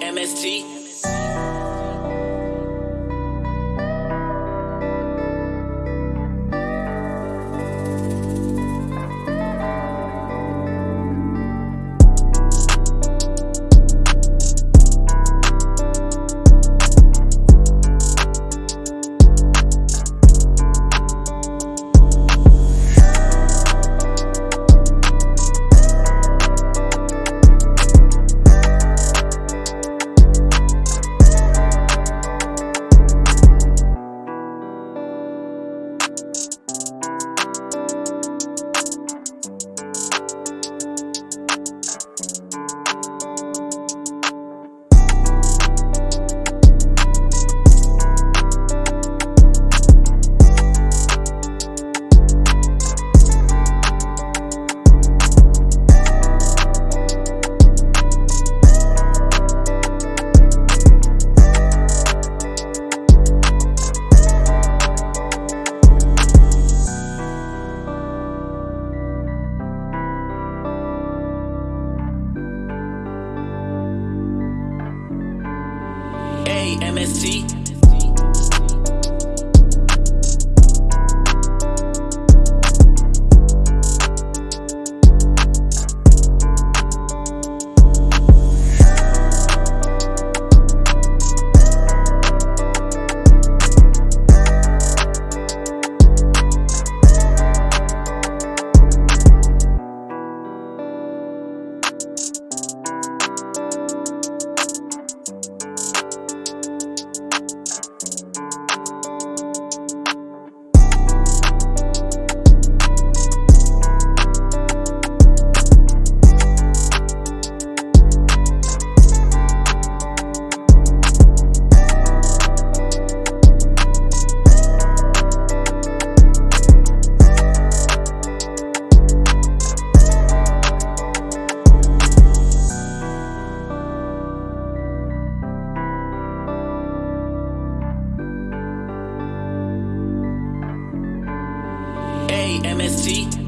MST. A MST. A MST.